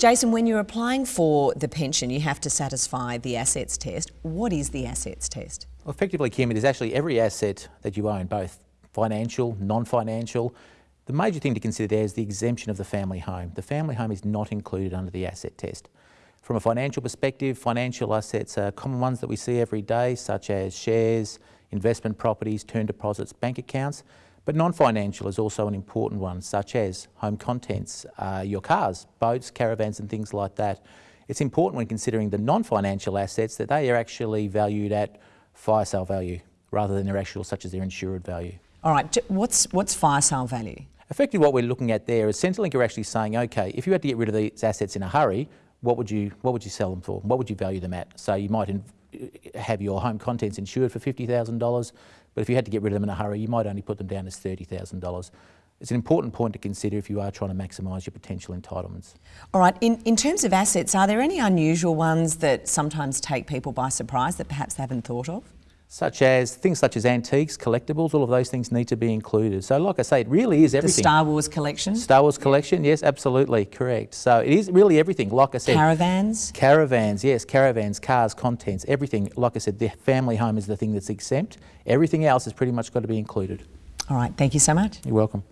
Jason, when you're applying for the pension, you have to satisfy the assets test. What is the assets test? Well, effectively, Kim, it is actually every asset that you own, both financial, non-financial. The major thing to consider there is the exemption of the family home. The family home is not included under the asset test. From a financial perspective, financial assets are common ones that we see every day, such as shares, investment properties, term deposits, bank accounts. But non-financial is also an important one, such as home contents, uh, your cars, boats, caravans and things like that. It's important when considering the non-financial assets that they are actually valued at fire sale value rather than their actual, such as their insured value. All right, what's, what's fire sale value? Effectively what we're looking at there is Centrelink are actually saying, okay, if you had to get rid of these assets in a hurry, what would you, what would you sell them for? What would you value them at? So you might have your home contents insured for $50,000, but if you had to get rid of them in a hurry, you might only put them down as $30,000. It's an important point to consider if you are trying to maximise your potential entitlements. All right, in, in terms of assets, are there any unusual ones that sometimes take people by surprise that perhaps they haven't thought of? Such as things such as antiques, collectibles, all of those things need to be included. So like I say, it really is everything. The Star Wars collection? Star Wars collection, yes, absolutely, correct. So it is really everything, like I said. Caravans? Caravans, yes, caravans, cars, contents, everything. Like I said, the family home is the thing that's exempt. Everything else has pretty much got to be included. All right, thank you so much. You're welcome.